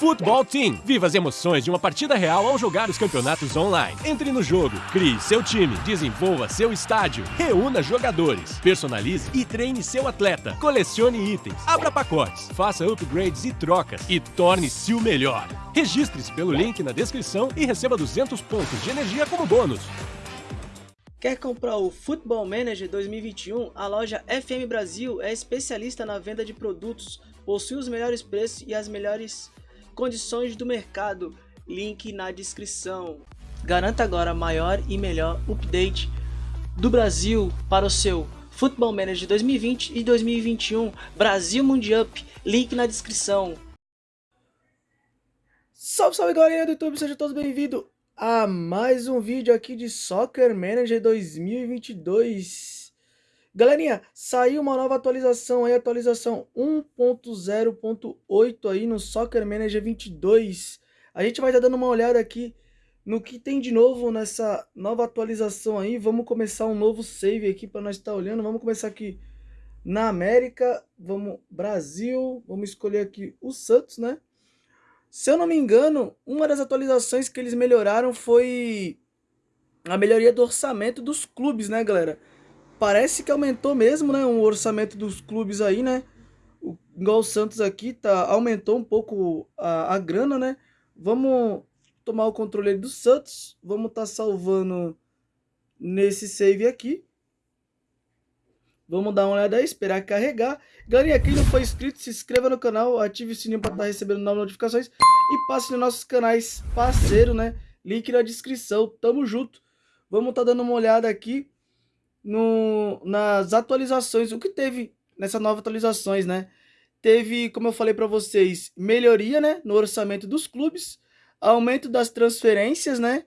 Futebol Team. Viva as emoções de uma partida real ao jogar os campeonatos online. Entre no jogo, crie seu time, desenvolva seu estádio, reúna jogadores, personalize e treine seu atleta, colecione itens, abra pacotes, faça upgrades e trocas e torne-se o melhor. Registre-se pelo link na descrição e receba 200 pontos de energia como bônus. Quer comprar o Football Manager 2021? A loja FM Brasil é especialista na venda de produtos, possui os melhores preços e as melhores condições do mercado, link na descrição. Garanta agora maior e melhor update do Brasil para o seu Football Manager 2020 e 2021 Brasil Mundial, link na descrição. Salve, salve galerinha do YouTube, sejam todos bem-vindos a mais um vídeo aqui de Soccer Manager 2022. Galerinha, saiu uma nova atualização aí, atualização 1.0.8 aí no Soccer Manager 22. A gente vai estar dando uma olhada aqui no que tem de novo nessa nova atualização aí. Vamos começar um novo save aqui para nós estar olhando. Vamos começar aqui na América, vamos Brasil, vamos escolher aqui o Santos, né? Se eu não me engano, uma das atualizações que eles melhoraram foi a melhoria do orçamento dos clubes, né, galera? Parece que aumentou mesmo, né, o orçamento dos clubes aí, né? O, igual o Santos aqui, tá, aumentou um pouco a, a grana, né? Vamos tomar o controle do Santos, vamos estar tá salvando nesse save aqui. Vamos dar uma olhada aí, esperar carregar. Galerinha, quem não for inscrito, se inscreva no canal, ative o sininho para estar tá recebendo novas notificações e passe nos nossos canais parceiro, né? Link na descrição, tamo junto. Vamos estar tá dando uma olhada aqui no, nas atualizações, o que teve nessas novas atualizações, né? Teve, como eu falei para vocês, melhoria, né, no orçamento dos clubes, aumento das transferências, né?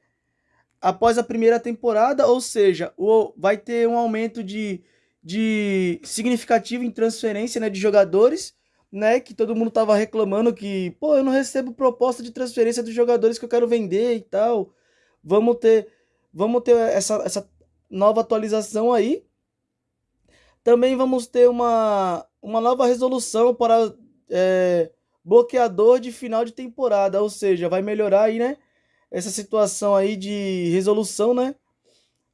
Após a primeira temporada, ou seja, o, vai ter um aumento de, de significativo em transferência, né, de jogadores, né, que todo mundo tava reclamando que, pô, eu não recebo proposta de transferência dos jogadores que eu quero vender e tal. Vamos ter, vamos ter essa, essa nova atualização aí. Também vamos ter uma, uma nova resolução para é, bloqueador de final de temporada, ou seja, vai melhorar aí, né? Essa situação aí de resolução, né?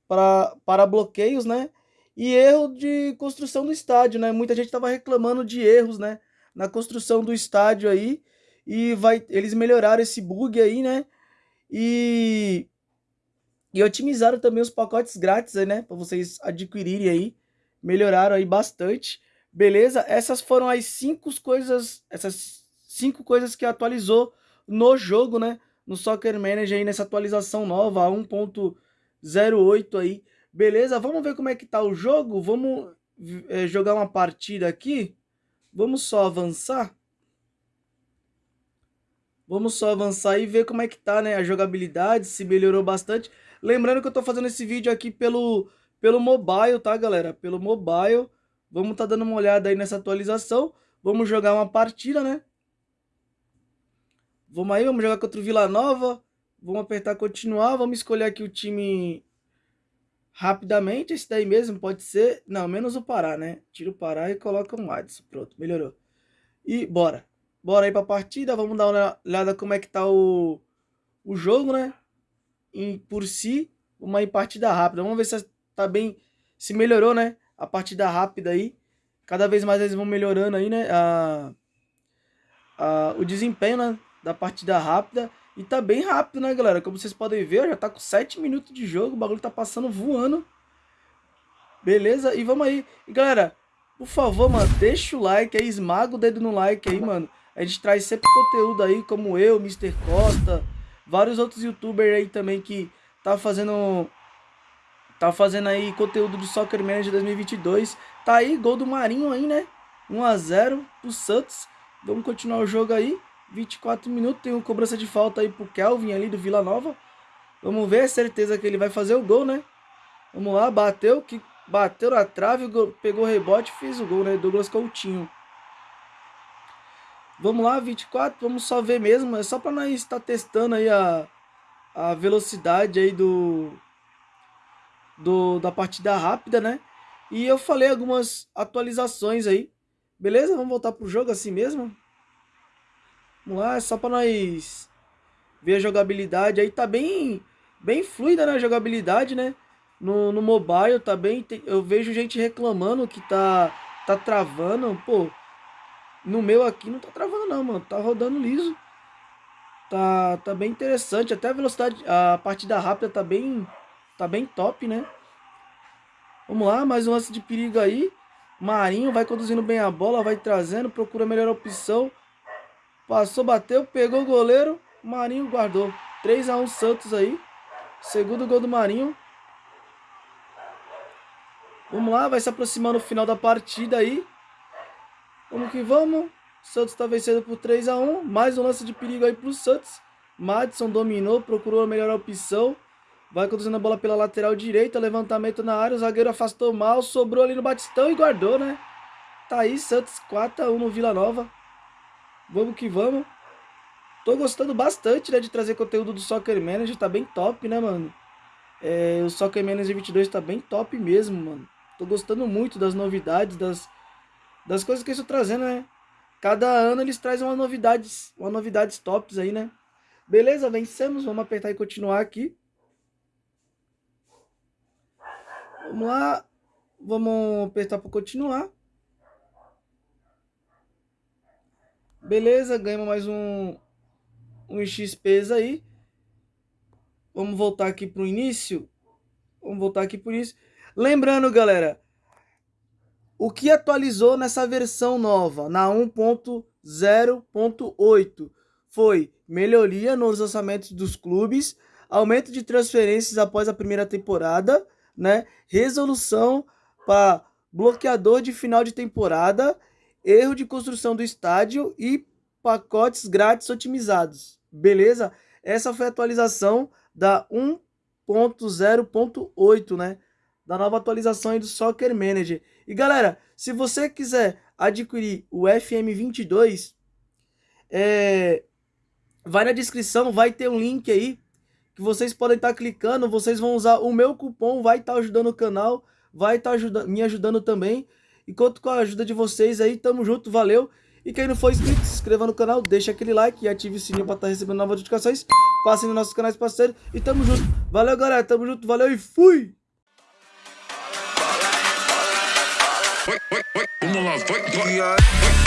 Para, para bloqueios, né? E erro de construção do estádio, né? Muita gente estava reclamando de erros, né? Na construção do estádio aí. E vai, eles melhoraram esse bug aí, né? E e otimizaram também os pacotes grátis aí, né? Para vocês adquirirem aí. Melhoraram aí bastante. Beleza? Essas foram as cinco coisas, essas cinco coisas que atualizou no jogo, né? No Soccer Manager aí nessa atualização nova, 1.08 aí. Beleza? Vamos ver como é que tá o jogo. Vamos é, jogar uma partida aqui. Vamos só avançar. Vamos só avançar e ver como é que tá, né? A jogabilidade, se melhorou bastante. Lembrando que eu tô fazendo esse vídeo aqui pelo, pelo mobile, tá, galera? Pelo mobile. Vamos tá dando uma olhada aí nessa atualização. Vamos jogar uma partida, né? Vamos aí, vamos jogar contra o Vila Nova. Vamos apertar continuar. Vamos escolher aqui o time rapidamente. Esse daí mesmo pode ser... Não, menos o Pará, né? Tira o Pará e coloca um Adson. Pronto, melhorou. E bora. Bora aí pra partida. Vamos dar uma olhada como é que tá o, o jogo, né? Em, por si uma partida rápida. Vamos ver se tá bem, se melhorou, né? A partida rápida aí. Cada vez mais eles vão melhorando aí, né? A, a, o desempenho né? da partida rápida. E tá bem rápido, né, galera? Como vocês podem ver, já tá com 7 minutos de jogo. O bagulho tá passando voando. Beleza? E vamos aí. E, galera, por favor, mano, deixa o like aí. Esmaga o dedo no like aí, mano. A gente traz sempre conteúdo aí, como eu, Mr. Costa vários outros youtubers aí também que tá fazendo tá fazendo aí conteúdo de Soccer Manager 2022. Tá aí gol do Marinho aí, né? 1 a 0 pro Santos. Vamos continuar o jogo aí. 24 minutos, tem uma cobrança de falta aí pro Kelvin ali do Vila Nova. Vamos ver, é certeza que ele vai fazer o gol, né? Vamos lá, bateu, que bateu na trave, pegou rebote fez o gol, né? Douglas Coutinho. Vamos lá, 24, vamos só ver mesmo. É só para nós estar testando aí a, a velocidade aí do, do da partida rápida, né? E eu falei algumas atualizações aí. Beleza? Vamos voltar pro jogo assim mesmo. Vamos lá, é só pra nós ver a jogabilidade. Aí tá bem, bem fluida né, a jogabilidade, né? No, no mobile tá bem... Eu vejo gente reclamando que tá, tá travando. Pô, no meu aqui não tá travando não, mano. Tá rodando liso. Tá, tá bem interessante. Até a velocidade, a partida rápida tá bem, tá bem top, né? Vamos lá, mais um lance de perigo aí. Marinho vai conduzindo bem a bola, vai trazendo, procura a melhor opção. Passou, bateu, pegou o goleiro. Marinho guardou. 3 a 1 Santos aí. Segundo gol do Marinho. Vamos lá, vai se aproximando o final da partida aí. Vamos que vamos. Santos está vencendo por 3 a 1 Mais um lance de perigo aí para o Santos. Madison dominou, procurou a melhor opção. Vai conduzindo a bola pela lateral direita, levantamento na área, o zagueiro afastou mal, sobrou ali no Batistão e guardou, né? Tá aí, Santos 4x1 no Vila Nova. Vamos que vamos. Tô gostando bastante, né, de trazer conteúdo do Soccer Manager, tá bem top, né, mano? É, o Soccer Manager 22 tá bem top mesmo, mano. Tô gostando muito das novidades, das, das coisas que eles estão trazendo, né? Cada ano eles trazem umas novidades, umas novidades tops aí, né? Beleza, vencemos, vamos apertar e continuar aqui. Vamos lá. Vamos apertar para continuar. Beleza, ganhamos mais um, um XPs aí. Vamos voltar aqui para o início. Vamos voltar aqui para o início. Lembrando, galera, o que atualizou nessa versão nova, na 1.0.8, foi melhoria nos orçamentos dos clubes, aumento de transferências após a primeira temporada, né? Resolução para bloqueador de final de temporada, erro de construção do estádio e pacotes grátis otimizados. Beleza? Essa foi a atualização da 1.0.8, né? Da nova atualização do Soccer Manager. E galera, se você quiser adquirir o FM22, é... vai na descrição, vai ter um link aí que vocês podem estar tá clicando, vocês vão usar o meu cupom, vai estar tá ajudando o canal, vai estar tá me ajudando também. E conto com a ajuda de vocês aí, tamo junto, valeu. E quem não for inscrito, se inscreva no canal, deixa aquele like e ative o sininho para estar tá recebendo novas notificações. Passem nos nossos canais parceiros e tamo junto. Valeu, galera, tamo junto, valeu e fui! Vamos lá, vai, vai.